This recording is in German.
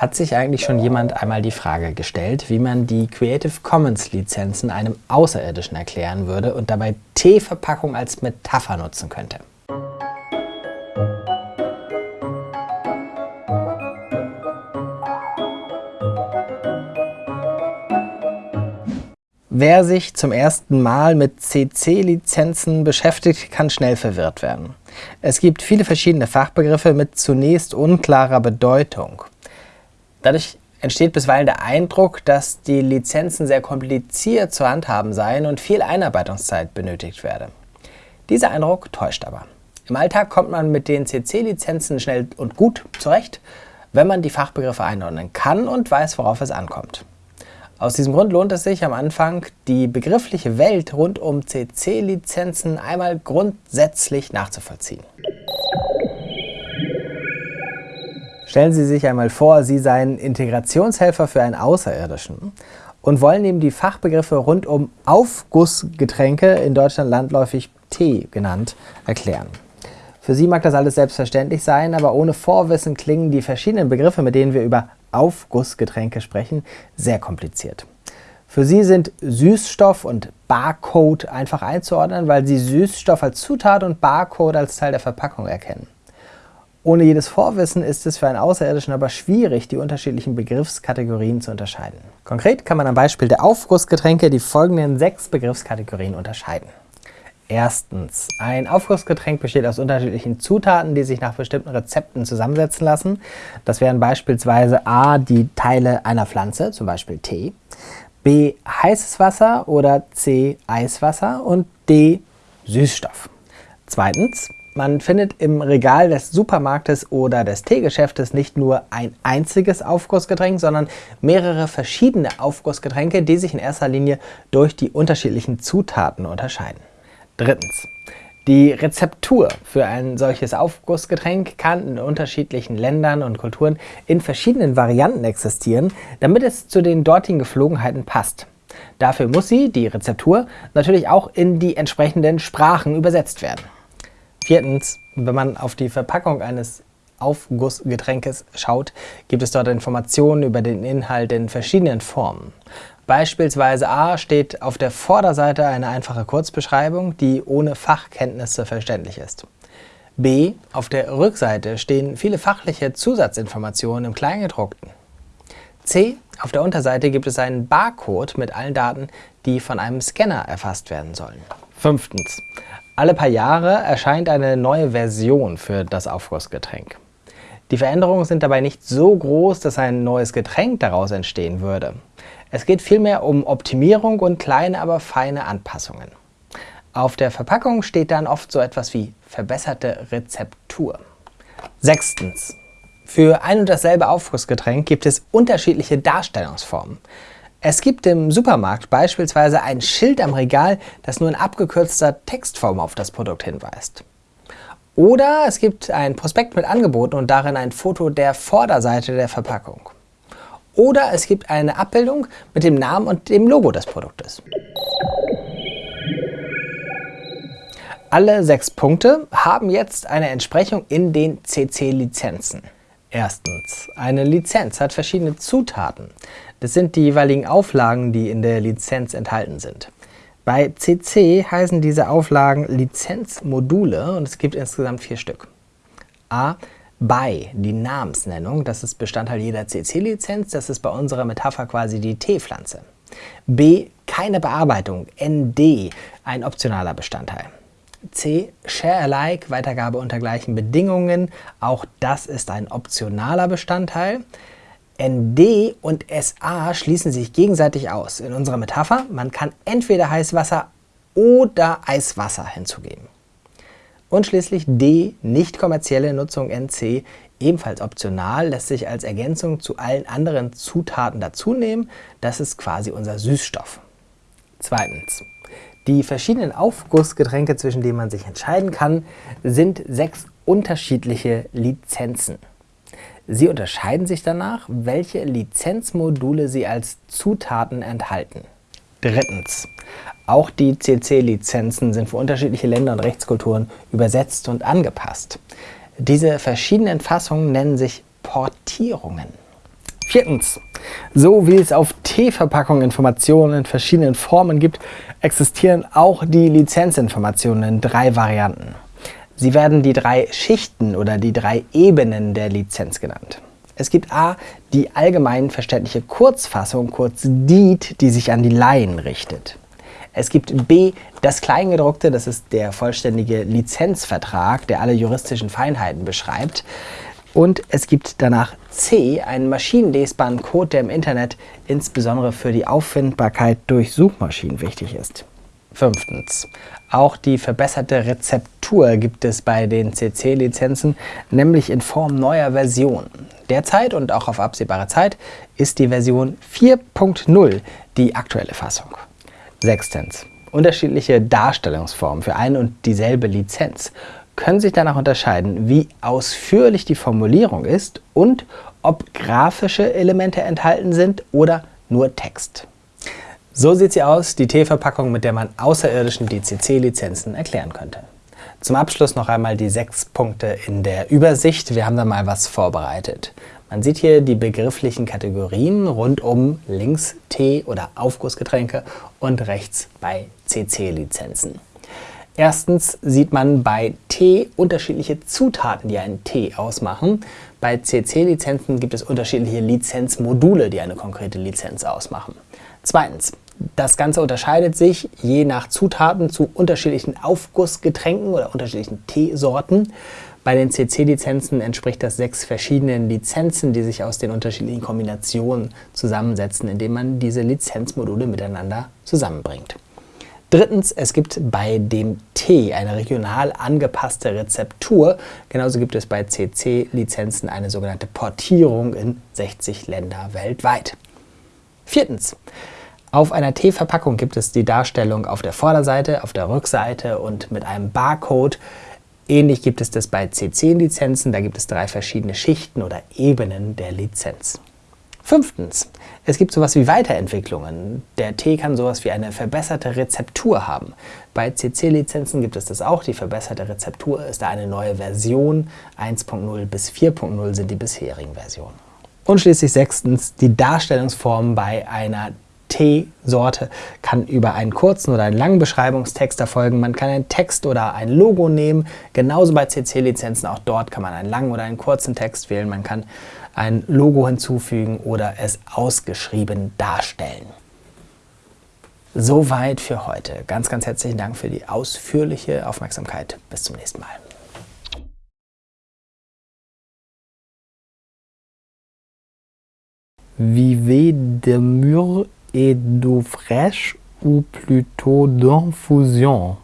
Hat sich eigentlich schon jemand einmal die Frage gestellt, wie man die Creative Commons Lizenzen einem Außerirdischen erklären würde und dabei Teeverpackung als Metapher nutzen könnte? Wer sich zum ersten Mal mit CC-Lizenzen beschäftigt, kann schnell verwirrt werden. Es gibt viele verschiedene Fachbegriffe mit zunächst unklarer Bedeutung. Dadurch entsteht bisweilen der Eindruck, dass die Lizenzen sehr kompliziert zu handhaben seien und viel Einarbeitungszeit benötigt werde. Dieser Eindruck täuscht aber. Im Alltag kommt man mit den CC-Lizenzen schnell und gut zurecht, wenn man die Fachbegriffe einordnen kann und weiß, worauf es ankommt. Aus diesem Grund lohnt es sich am Anfang, die begriffliche Welt rund um CC-Lizenzen einmal grundsätzlich nachzuvollziehen. Stellen Sie sich einmal vor, Sie seien Integrationshelfer für einen Außerirdischen und wollen ihm die Fachbegriffe rund um Aufgussgetränke, in Deutschland landläufig Tee genannt, erklären. Für Sie mag das alles selbstverständlich sein, aber ohne Vorwissen klingen die verschiedenen Begriffe, mit denen wir über Aufgussgetränke sprechen, sehr kompliziert. Für Sie sind Süßstoff und Barcode einfach einzuordnen, weil Sie Süßstoff als Zutat und Barcode als Teil der Verpackung erkennen. Ohne jedes Vorwissen ist es für einen Außerirdischen aber schwierig, die unterschiedlichen Begriffskategorien zu unterscheiden. Konkret kann man am Beispiel der Aufgussgetränke die folgenden sechs Begriffskategorien unterscheiden. Erstens. Ein Aufgussgetränk besteht aus unterschiedlichen Zutaten, die sich nach bestimmten Rezepten zusammensetzen lassen. Das wären beispielsweise a. die Teile einer Pflanze, zum Beispiel Tee, b. heißes Wasser oder c. Eiswasser und d. Süßstoff. Zweitens. Man findet im Regal des Supermarktes oder des Teegeschäftes nicht nur ein einziges Aufgussgetränk, sondern mehrere verschiedene Aufgussgetränke, die sich in erster Linie durch die unterschiedlichen Zutaten unterscheiden. Drittens. Die Rezeptur für ein solches Aufgussgetränk kann in unterschiedlichen Ländern und Kulturen in verschiedenen Varianten existieren, damit es zu den dortigen Geflogenheiten passt. Dafür muss sie, die Rezeptur, natürlich auch in die entsprechenden Sprachen übersetzt werden. Viertens, wenn man auf die Verpackung eines Aufgussgetränkes schaut, gibt es dort Informationen über den Inhalt in verschiedenen Formen. Beispielsweise A steht auf der Vorderseite eine einfache Kurzbeschreibung, die ohne Fachkenntnisse verständlich ist. B. Auf der Rückseite stehen viele fachliche Zusatzinformationen im Kleingedruckten. C. Auf der Unterseite gibt es einen Barcode mit allen Daten, die von einem Scanner erfasst werden sollen. Fünftens. Alle paar Jahre erscheint eine neue Version für das Aufgussgetränk. Die Veränderungen sind dabei nicht so groß, dass ein neues Getränk daraus entstehen würde. Es geht vielmehr um Optimierung und kleine, aber feine Anpassungen. Auf der Verpackung steht dann oft so etwas wie verbesserte Rezeptur. Sechstens. Für ein und dasselbe Aufgussgetränk gibt es unterschiedliche Darstellungsformen. Es gibt im Supermarkt beispielsweise ein Schild am Regal, das nur in abgekürzter Textform auf das Produkt hinweist. Oder es gibt ein Prospekt mit Angeboten und darin ein Foto der Vorderseite der Verpackung. Oder es gibt eine Abbildung mit dem Namen und dem Logo des Produktes. Alle sechs Punkte haben jetzt eine Entsprechung in den CC-Lizenzen. Erstens, eine Lizenz hat verschiedene Zutaten. Das sind die jeweiligen Auflagen, die in der Lizenz enthalten sind. Bei CC heißen diese Auflagen Lizenzmodule und es gibt insgesamt vier Stück. A. BY, die Namensnennung, das ist Bestandteil jeder CC-Lizenz, das ist bei unserer Metapher quasi die Teepflanze. B. Keine Bearbeitung, ND, ein optionaler Bestandteil. C. Share Alike, Weitergabe unter gleichen Bedingungen, auch das ist ein optionaler Bestandteil. ND und SA schließen sich gegenseitig aus. In unserer Metapher, man kann entweder Heißwasser oder Eiswasser hinzugeben. Und schließlich D, nicht kommerzielle Nutzung NC, ebenfalls optional, lässt sich als Ergänzung zu allen anderen Zutaten dazunehmen. Das ist quasi unser Süßstoff. Zweitens. Die verschiedenen Aufgussgetränke, zwischen denen man sich entscheiden kann, sind sechs unterschiedliche Lizenzen. Sie unterscheiden sich danach, welche Lizenzmodule sie als Zutaten enthalten. Drittens. Auch die CC-Lizenzen sind für unterschiedliche Länder und Rechtskulturen übersetzt und angepasst. Diese verschiedenen Fassungen nennen sich Portierungen. Viertens. So wie es auf Teeverpackungen Informationen in verschiedenen Formen gibt, existieren auch die Lizenzinformationen in drei Varianten. Sie werden die drei Schichten oder die drei Ebenen der Lizenz genannt. Es gibt a. die allgemein verständliche Kurzfassung, kurz DIT, die sich an die Laien richtet. Es gibt b. das Kleingedruckte, das ist der vollständige Lizenzvertrag, der alle juristischen Feinheiten beschreibt. Und es gibt danach C, einen maschinenlesbaren Code, der im Internet insbesondere für die Auffindbarkeit durch Suchmaschinen wichtig ist. Fünftens. Auch die verbesserte Rezeptur gibt es bei den CC-Lizenzen, nämlich in Form neuer Versionen. Derzeit und auch auf absehbare Zeit ist die Version 4.0 die aktuelle Fassung. Sechstens. Unterschiedliche Darstellungsformen für ein und dieselbe Lizenz können sich danach unterscheiden, wie ausführlich die Formulierung ist und ob grafische Elemente enthalten sind oder nur Text. So sieht sie aus, die T-Verpackung, mit der man Außerirdischen die CC-Lizenzen erklären könnte. Zum Abschluss noch einmal die sechs Punkte in der Übersicht. Wir haben da mal was vorbereitet. Man sieht hier die begrifflichen Kategorien rund um links Tee- oder Aufgussgetränke und rechts bei CC-Lizenzen. Erstens sieht man bei Tee unterschiedliche Zutaten, die einen Tee ausmachen. Bei CC-Lizenzen gibt es unterschiedliche Lizenzmodule, die eine konkrete Lizenz ausmachen. Zweitens, das Ganze unterscheidet sich je nach Zutaten zu unterschiedlichen Aufgussgetränken oder unterschiedlichen Teesorten. Bei den CC-Lizenzen entspricht das sechs verschiedenen Lizenzen, die sich aus den unterschiedlichen Kombinationen zusammensetzen, indem man diese Lizenzmodule miteinander zusammenbringt. Drittens, es gibt bei dem Tee eine regional angepasste Rezeptur. Genauso gibt es bei CC-Lizenzen eine sogenannte Portierung in 60 Länder weltweit. Viertens, auf einer Teeverpackung gibt es die Darstellung auf der Vorderseite, auf der Rückseite und mit einem Barcode. Ähnlich gibt es das bei CC-Lizenzen, da gibt es drei verschiedene Schichten oder Ebenen der Lizenz. Fünftens, es gibt sowas wie Weiterentwicklungen. Der Tee kann sowas wie eine verbesserte Rezeptur haben. Bei CC-Lizenzen gibt es das auch. Die verbesserte Rezeptur ist da eine neue Version. 1.0 bis 4.0 sind die bisherigen Versionen. Und schließlich sechstens, die Darstellungsform bei einer Teesorte kann über einen kurzen oder einen langen Beschreibungstext erfolgen. Man kann einen Text oder ein Logo nehmen. Genauso bei CC-Lizenzen, auch dort kann man einen langen oder einen kurzen Text wählen. Man kann ein Logo hinzufügen oder es ausgeschrieben darstellen. Soweit für heute. Ganz, ganz herzlichen Dank für die ausführliche Aufmerksamkeit. Bis zum nächsten Mal. Vivez de mûre et d'eau fraîche ou plutôt d'infusion